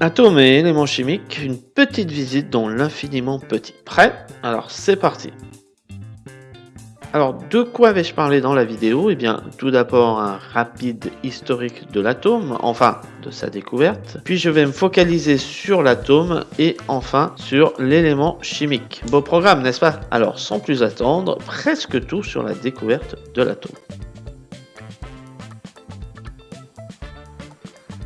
Atomes et éléments chimiques, une petite visite dans l'infiniment petit. Prêt? Alors c'est parti alors, de quoi vais-je parler dans la vidéo? Eh bien, tout d'abord, un rapide historique de l'atome, enfin, de sa découverte. Puis, je vais me focaliser sur l'atome et enfin, sur l'élément chimique. Beau programme, n'est-ce pas? Alors, sans plus attendre, presque tout sur la découverte de l'atome.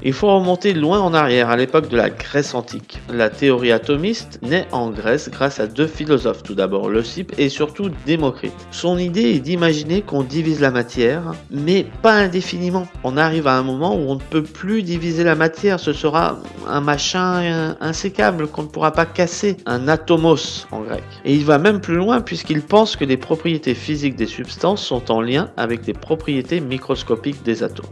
Il faut remonter loin en arrière, à l'époque de la Grèce antique. La théorie atomiste naît en Grèce grâce à deux philosophes, tout d'abord Leucippe et surtout Démocrite. Son idée est d'imaginer qu'on divise la matière, mais pas indéfiniment. On arrive à un moment où on ne peut plus diviser la matière, ce sera un machin insécable qu'on ne pourra pas casser, un atomos en grec. Et il va même plus loin puisqu'il pense que les propriétés physiques des substances sont en lien avec les propriétés microscopiques des atomes.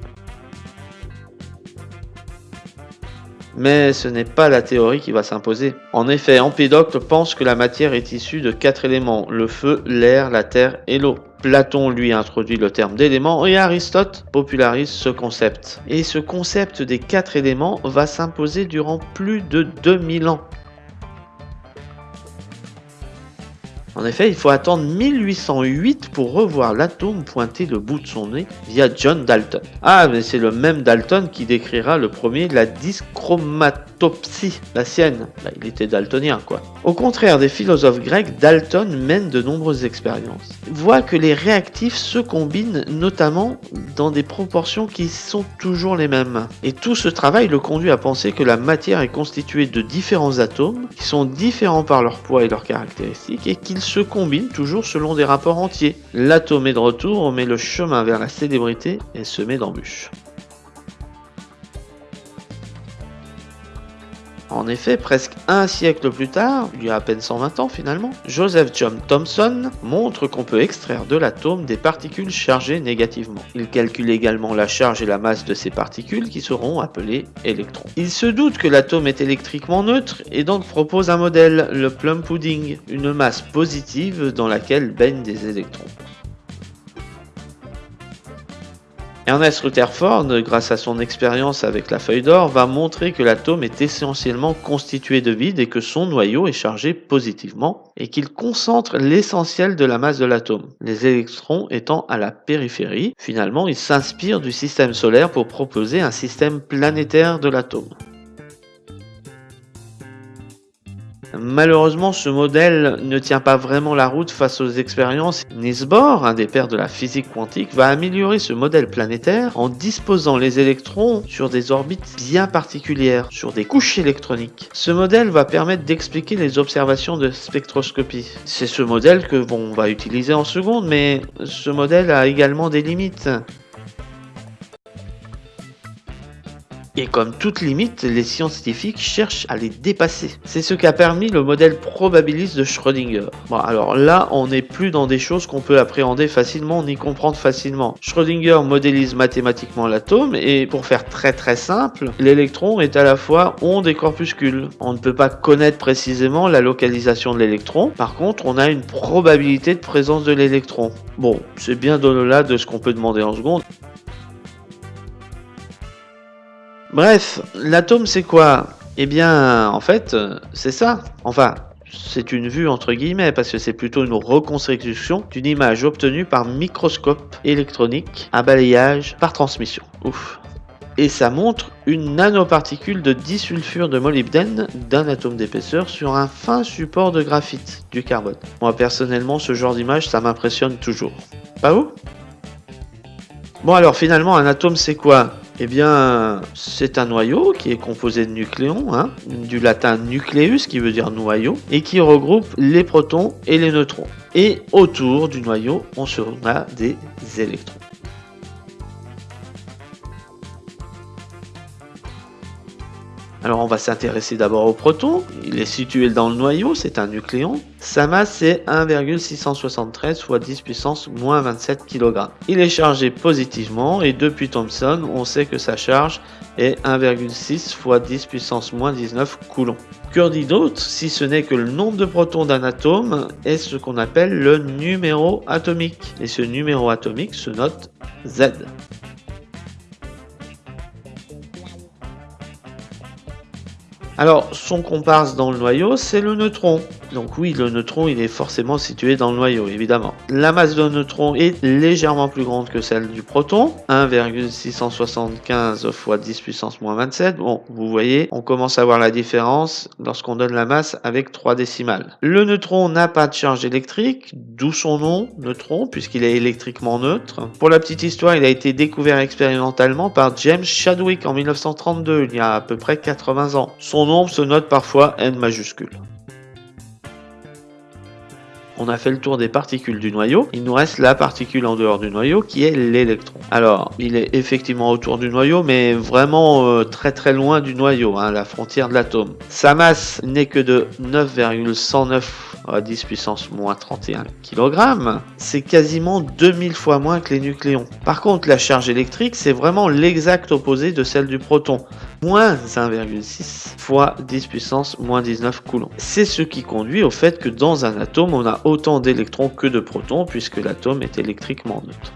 Mais ce n'est pas la théorie qui va s'imposer. En effet, Empédocle pense que la matière est issue de quatre éléments, le feu, l'air, la terre et l'eau. Platon lui introduit le terme d'élément et Aristote popularise ce concept. Et ce concept des quatre éléments va s'imposer durant plus de 2000 ans. En effet, il faut attendre 1808 pour revoir l'atome pointer le bout de son nez via John Dalton. Ah, mais c'est le même Dalton qui décrira le premier la dyschromatopsie, la sienne. Bah, il était daltonien, quoi. Au contraire des philosophes grecs, Dalton mène de nombreuses expériences. Il voit que les réactifs se combinent notamment dans des proportions qui sont toujours les mêmes. Et tout ce travail le conduit à penser que la matière est constituée de différents atomes qui sont différents par leur poids et leurs caractéristiques et qu'ils se combinent toujours selon des rapports entiers. L'atome est de retour, mais le chemin vers la célébrité est semé d'embûches. En effet, presque un siècle plus tard, il y a à peine 120 ans finalement, Joseph John Thomson montre qu'on peut extraire de l'atome des particules chargées négativement. Il calcule également la charge et la masse de ces particules qui seront appelées électrons. Il se doute que l'atome est électriquement neutre et donc propose un modèle, le plum pudding, une masse positive dans laquelle baignent des électrons. Ernest Rutherford, grâce à son expérience avec la feuille d'or, va montrer que l'atome est essentiellement constitué de vide et que son noyau est chargé positivement et qu'il concentre l'essentiel de la masse de l'atome, les électrons étant à la périphérie. Finalement, il s'inspire du système solaire pour proposer un système planétaire de l'atome. Malheureusement, ce modèle ne tient pas vraiment la route face aux expériences. Niels Bohr, un des pères de la physique quantique, va améliorer ce modèle planétaire en disposant les électrons sur des orbites bien particulières, sur des couches électroniques. Ce modèle va permettre d'expliquer les observations de spectroscopie. C'est ce modèle que on va utiliser en seconde, mais ce modèle a également des limites. Et comme toute limite, les scientifiques cherchent à les dépasser. C'est ce qu'a permis le modèle probabiliste de Schrödinger. Bon, alors là, on n'est plus dans des choses qu'on peut appréhender facilement ni comprendre facilement. Schrödinger modélise mathématiquement l'atome et pour faire très très simple, l'électron est à la fois onde et corpuscule. On ne peut pas connaître précisément la localisation de l'électron. Par contre, on a une probabilité de présence de l'électron. Bon, c'est bien au-delà de ce qu'on peut demander en seconde. Bref, l'atome c'est quoi? Eh bien, en fait, c'est ça. Enfin, c'est une vue entre guillemets parce que c'est plutôt une reconstruction d'une image obtenue par microscope électronique à balayage par transmission. Ouf. Et ça montre une nanoparticule de disulfure de molybdène d'un atome d'épaisseur sur un fin support de graphite, du carbone. Moi personnellement, ce genre d'image, ça m'impressionne toujours. Pas vous? Bon alors finalement, un atome c'est quoi? Eh bien, c'est un noyau qui est composé de nucléons, hein, du latin nucleus qui veut dire noyau, et qui regroupe les protons et les neutrons. Et autour du noyau, on a des électrons. Alors on va s'intéresser d'abord au proton. Il est situé dans le noyau, c'est un nucléon. Sa masse est 1,673 fois 10 puissance moins 27 kg. Il est chargé positivement et depuis Thomson, on sait que sa charge est 1,6 fois 10 puissance moins 19 coulomb. Que dit d'autre si ce n'est que le nombre de protons d'un atome est ce qu'on appelle le numéro atomique. Et ce numéro atomique se note Z. Alors, son comparse dans le noyau, c'est le neutron. Donc oui, le neutron, il est forcément situé dans le noyau, évidemment. La masse de neutron est légèrement plus grande que celle du proton, 1,675 fois 10 puissance moins 27. Bon, vous voyez, on commence à voir la différence lorsqu'on donne la masse avec 3 décimales. Le neutron n'a pas de charge électrique, d'où son nom, neutron, puisqu'il est électriquement neutre. Pour la petite histoire, il a été découvert expérimentalement par James Chadwick en 1932, il y a à peu près 80 ans. Son nombre se note parfois N majuscule. On a fait le tour des particules du noyau. Il nous reste la particule en dehors du noyau qui est l'électron. Alors, il est effectivement autour du noyau, mais vraiment euh, très très loin du noyau, hein, la frontière de l'atome. Sa masse n'est que de 9,109 à 10 puissance moins 31 kg. C'est quasiment 2000 fois moins que les nucléons. Par contre, la charge électrique, c'est vraiment l'exact opposé de celle du proton. Moins 1,6 fois 10 puissance moins 19 coulombs. C'est ce qui conduit au fait que dans un atome, on a autant d'électrons que de protons puisque l'atome est électriquement neutre.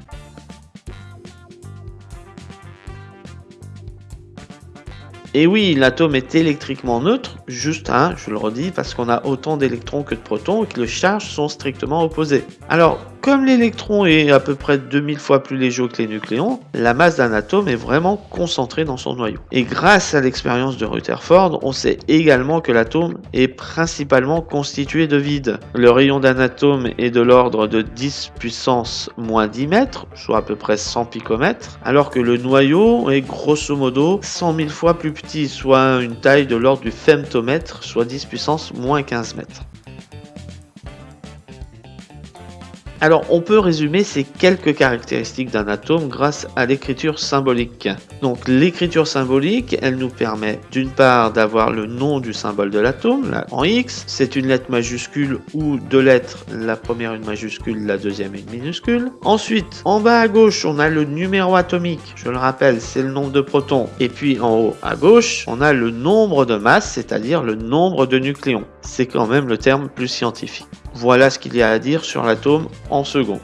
Et oui, l'atome est électriquement neutre, juste, hein, je le redis, parce qu'on a autant d'électrons que de protons et que les charges sont strictement opposées. Alors, comme l'électron est à peu près 2000 fois plus léger que les nucléons, la masse d'un atome est vraiment concentrée dans son noyau. Et grâce à l'expérience de Rutherford, on sait également que l'atome est principalement constitué de vide. Le rayon d'un atome est de l'ordre de 10 puissance moins 10 mètres, soit à peu près 100 picomètres, alors que le noyau est grosso modo 100 000 fois plus petit, soit une taille de l'ordre du femtomètre, soit 10 puissance moins 15 mètres. Alors on peut résumer ces quelques caractéristiques d'un atome grâce à l'écriture symbolique. Donc l'écriture symbolique, elle nous permet d'une part d'avoir le nom du symbole de l'atome, en X, c'est une lettre majuscule ou deux lettres, la première une majuscule, la deuxième une minuscule. Ensuite, en bas à gauche, on a le numéro atomique, je le rappelle, c'est le nombre de protons. Et puis en haut à gauche, on a le nombre de masses, c'est-à-dire le nombre de nucléons. C'est quand même le terme plus scientifique. Voilà ce qu'il y a à dire sur l'atome en seconde.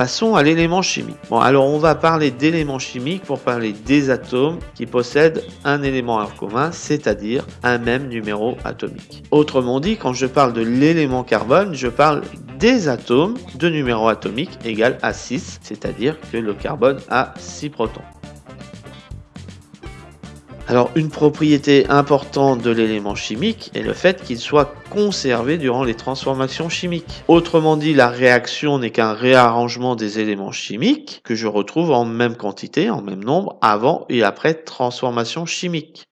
Passons à l'élément chimique. Bon, alors on va parler d'éléments chimiques pour parler des atomes qui possèdent un élément en commun, c'est-à-dire un même numéro atomique. Autrement dit, quand je parle de l'élément carbone, je parle des atomes de numéro atomique égal à 6, c'est-à-dire que le carbone a 6 protons. Alors une propriété importante de l'élément chimique est le fait qu'il soit conservé durant les transformations chimiques. Autrement dit, la réaction n'est qu'un réarrangement des éléments chimiques que je retrouve en même quantité, en même nombre, avant et après transformation chimique.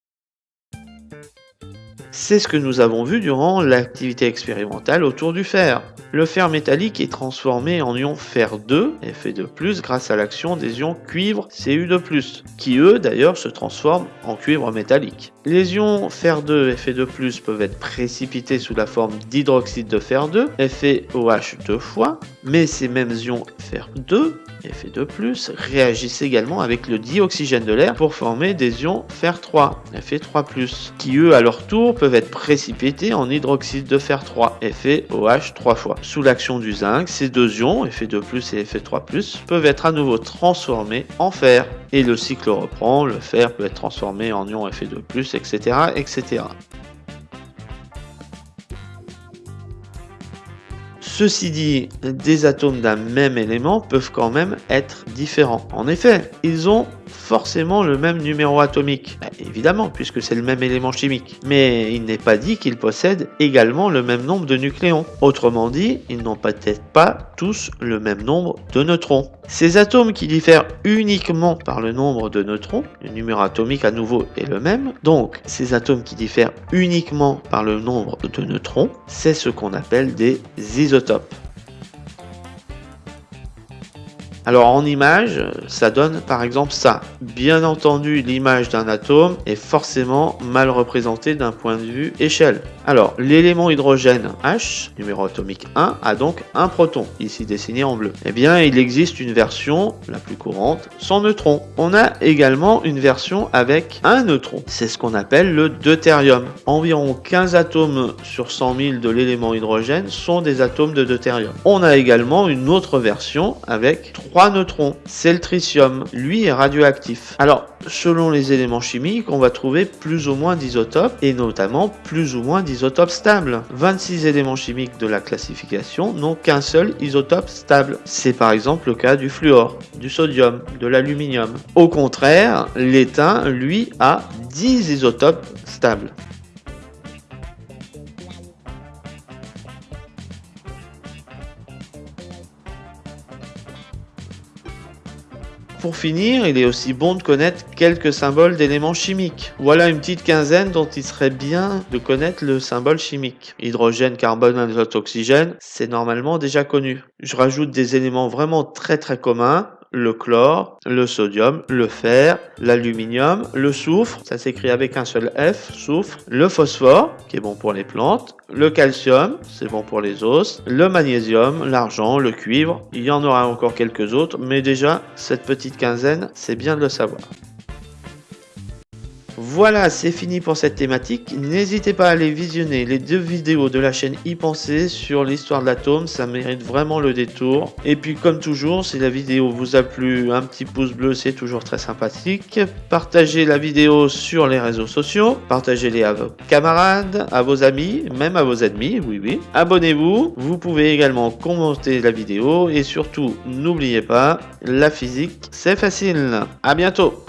C'est ce que nous avons vu durant l'activité expérimentale autour du fer. Le fer métallique est transformé en ion fer2, Fe2+, grâce à l'action des ions cuivre Cu2+, qui eux d'ailleurs se transforment en cuivre métallique. Les ions fer2 Fe2+, peuvent être précipités sous la forme d'hydroxyde de fer2, FeOH deux fois, mais ces mêmes ions fer2 Fe2+, réagissent également avec le dioxygène de l'air pour former des ions fer3, Fe3+, qui eux à leur tour peuvent être précipités en hydroxyde de fer 3, FeOH 3 fois. Sous l'action du zinc, ces deux ions, Fe2+, et Fe3+, peuvent être à nouveau transformés en fer. Et le cycle reprend, le fer peut être transformé en ion Fe2+, etc. etc. Ceci dit, des atomes d'un même élément peuvent quand même être différents. En effet, ils ont forcément le même numéro atomique, bah, évidemment, puisque c'est le même élément chimique. Mais il n'est pas dit qu'ils possèdent également le même nombre de nucléons. Autrement dit, ils n'ont peut-être pas tous le même nombre de neutrons. Ces atomes qui diffèrent uniquement par le nombre de neutrons, le numéro atomique à nouveau est le même, donc ces atomes qui diffèrent uniquement par le nombre de neutrons, c'est ce qu'on appelle des isotopes. Alors en image, ça donne par exemple ça. Bien entendu, l'image d'un atome est forcément mal représentée d'un point de vue échelle. Alors, l'élément hydrogène H, numéro atomique 1, a donc un proton, ici dessiné en bleu. Eh bien, il existe une version, la plus courante, sans neutron. On a également une version avec un neutron. C'est ce qu'on appelle le deutérium. Environ 15 atomes sur 100 000 de l'élément hydrogène sont des atomes de deutérium. On a également une autre version avec 3 neutrons. C'est le tritium. Lui est radioactif. Alors, selon les éléments chimiques, on va trouver plus ou moins d'isotopes et notamment plus ou moins d'isotopes stables. 26 éléments chimiques de la classification n'ont qu'un seul isotope stable. C'est par exemple le cas du fluor, du sodium, de l'aluminium. Au contraire, l'étain, lui, a 10 isotopes stables. Pour finir, il est aussi bon de connaître quelques symboles d'éléments chimiques. Voilà une petite quinzaine dont il serait bien de connaître le symbole chimique. Hydrogène, carbone, azote, oxygène, c'est normalement déjà connu. Je rajoute des éléments vraiment très très communs le chlore, le sodium, le fer, l'aluminium, le soufre, ça s'écrit avec un seul F, soufre, le phosphore, qui est bon pour les plantes, le calcium, c'est bon pour les os, le magnésium, l'argent, le cuivre, il y en aura encore quelques autres, mais déjà, cette petite quinzaine, c'est bien de le savoir. Voilà, c'est fini pour cette thématique. N'hésitez pas à aller visionner les deux vidéos de la chaîne y penser sur l'histoire de l'atome, ça mérite vraiment le détour. Et puis comme toujours, si la vidéo vous a plu, un petit pouce bleu, c'est toujours très sympathique. Partagez la vidéo sur les réseaux sociaux, partagez-les à vos camarades, à vos amis, même à vos ennemis, oui oui. Abonnez-vous, vous pouvez également commenter la vidéo et surtout, n'oubliez pas, la physique, c'est facile. À bientôt